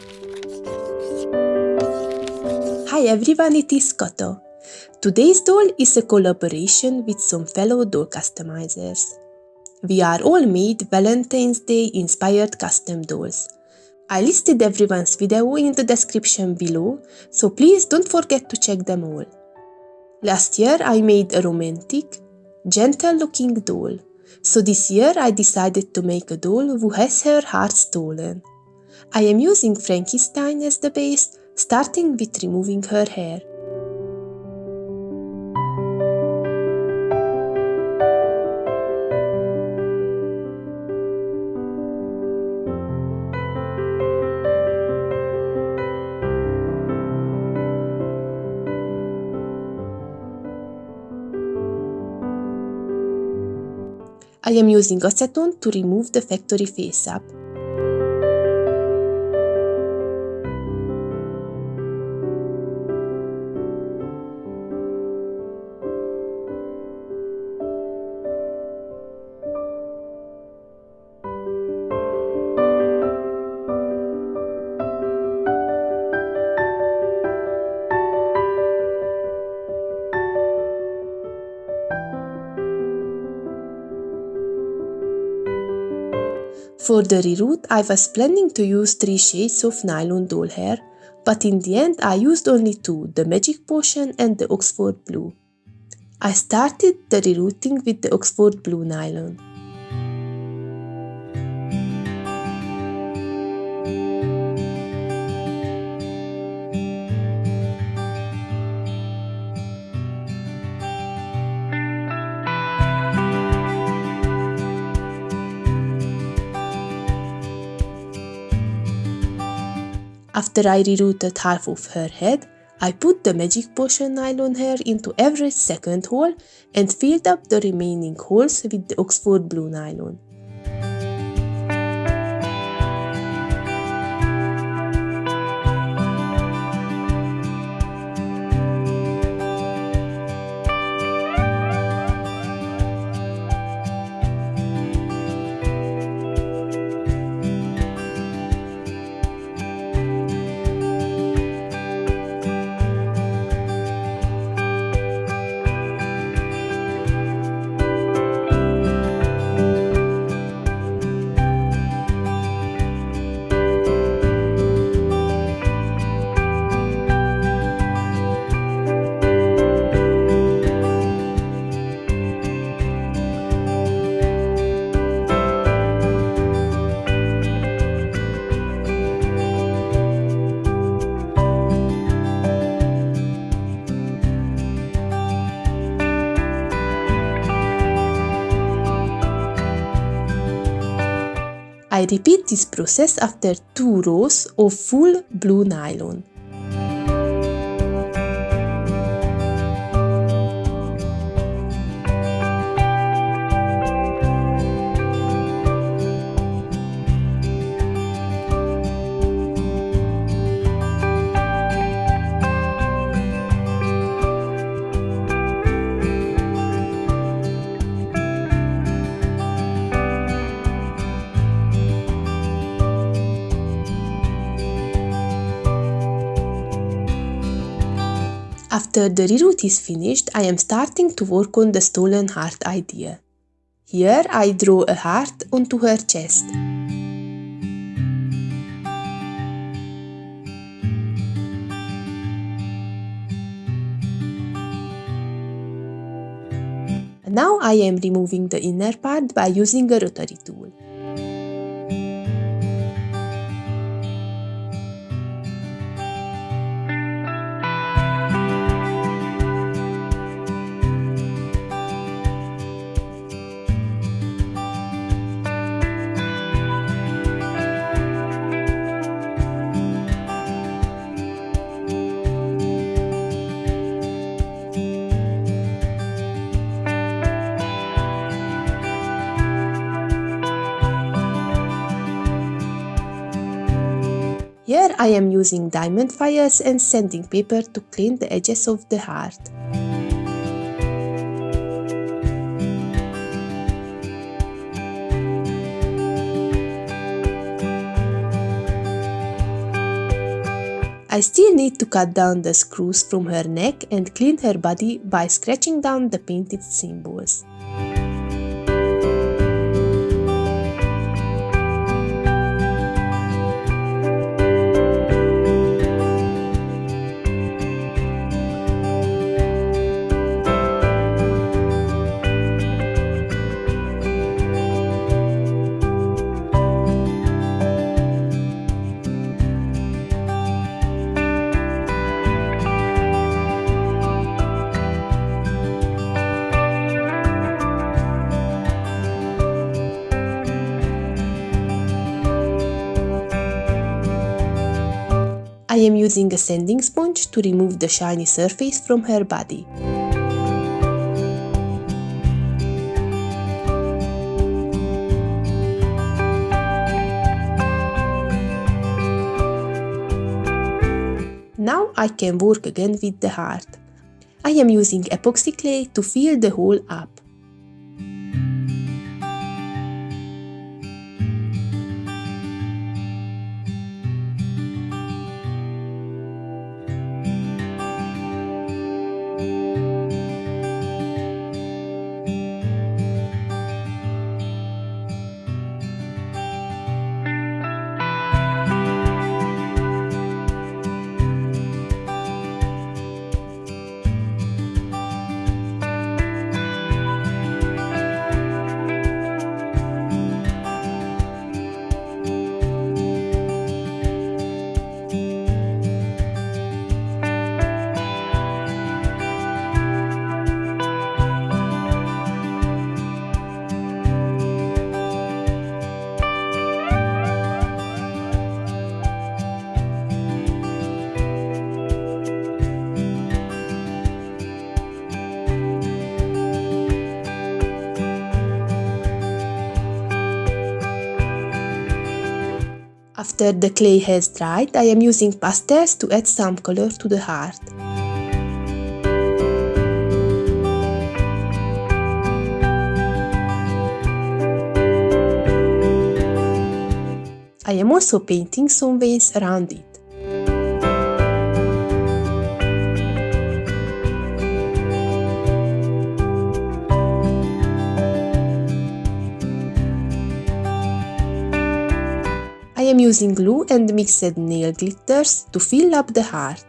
Hi everyone, it is Kata. Today's doll is a collaboration with some fellow doll customizers. We are all made Valentine's Day inspired custom dolls. I listed everyone's video in the description below, so please don't forget to check them all. Last year I made a romantic, gentle looking doll, so this year I decided to make a doll who has her heart stolen. I am using Frankie Stein as the base, starting with removing her hair. I am using acetone to remove the factory face-up. For the reroot, I was planning to use 3 shades of nylon doll hair, but in the end I used only two, the Magic Potion and the Oxford Blue. I started the rerouting with the Oxford Blue nylon. After I rerooted half of her head, I put the Magic Potion nylon hair into every second hole and filled up the remaining holes with the Oxford Blue nylon. I repeat this process after two rows of full blue nylon. After the reroot is finished, I am starting to work on the stolen heart idea. Here I draw a heart onto her chest. Now I am removing the inner part by using a rotary tool. I am using diamond files and sanding paper to clean the edges of the heart. I still need to cut down the screws from her neck and clean her body by scratching down the painted symbols. I am using a sanding sponge to remove the shiny surface from her body. Now I can work again with the heart. I am using epoxy clay to fill the hole up. After the clay has dried, I am using pastels to add some color to the heart. I am also painting some veins around it. I am using glue and mixed nail glitters to fill up the heart.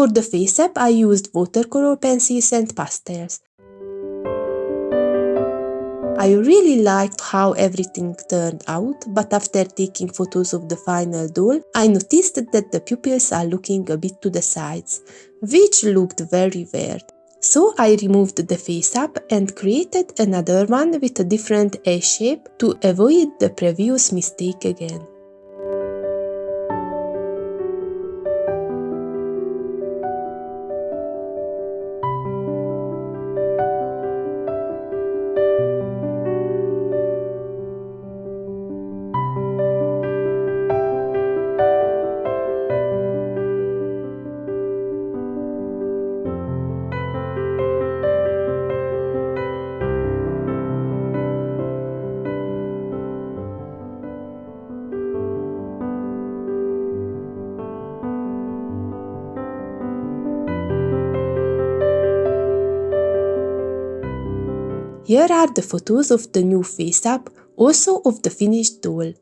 For the face up, I used watercolor pencils and pastels. I really liked how everything turned out, but after taking photos of the final doll, I noticed that the pupils are looking a bit to the sides, which looked very weird. So I removed the face up and created another one with a different A shape to avoid the previous mistake again. Here are the photos of the new face up, also of the finished doll.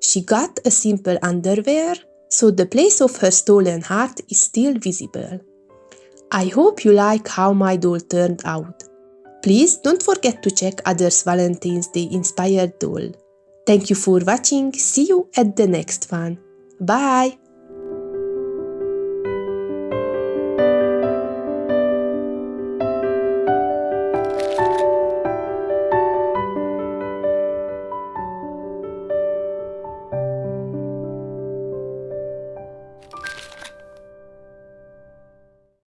She got a simple underwear, so the place of her stolen heart is still visible. I hope you like how my doll turned out. Please don't forget to check others Valentine's Day inspired doll. Thank you for watching, see you at the next one. Bye!